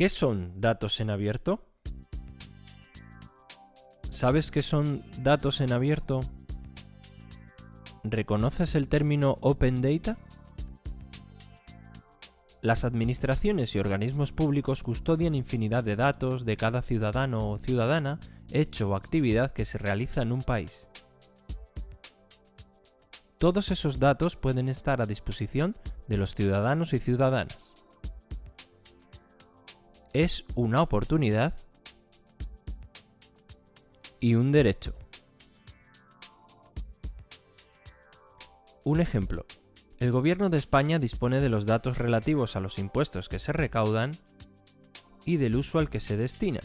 ¿Qué son datos en abierto? ¿Sabes qué son datos en abierto? ¿Reconoces el término Open Data? Las administraciones y organismos públicos custodian infinidad de datos de cada ciudadano o ciudadana, hecho o actividad que se realiza en un país. Todos esos datos pueden estar a disposición de los ciudadanos y ciudadanas. Es una oportunidad y un derecho. Un ejemplo. El Gobierno de España dispone de los datos relativos a los impuestos que se recaudan y del uso al que se destinan.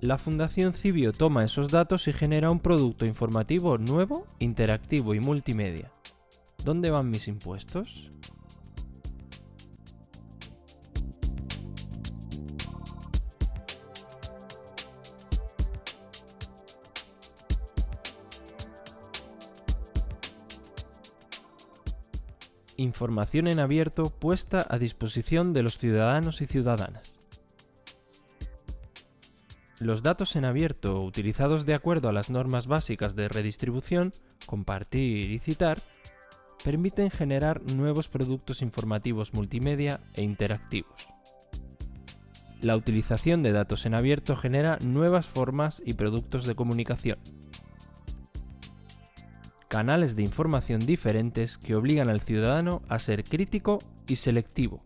La Fundación Cibio toma esos datos y genera un producto informativo nuevo, interactivo y multimedia. ¿Dónde van mis impuestos? Información en abierto puesta a disposición de los ciudadanos y ciudadanas. Los datos en abierto utilizados de acuerdo a las normas básicas de redistribución, compartir y citar, permiten generar nuevos productos informativos multimedia e interactivos. La utilización de datos en abierto genera nuevas formas y productos de comunicación, canales de información diferentes que obligan al ciudadano a ser crítico y selectivo.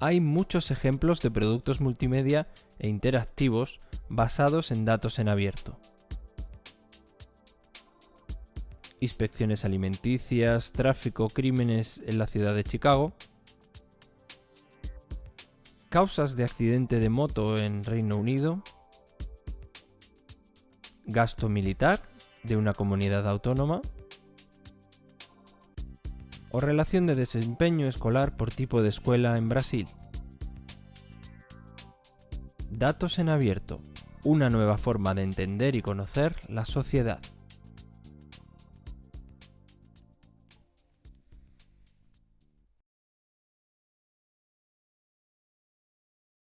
Hay muchos ejemplos de productos multimedia e interactivos basados en datos en abierto. Inspecciones alimenticias, tráfico, crímenes en la ciudad de Chicago, causas de accidente de moto en Reino Unido, gasto militar de una comunidad autónoma o relación de desempeño escolar por tipo de escuela en Brasil. Datos en abierto, una nueva forma de entender y conocer la sociedad.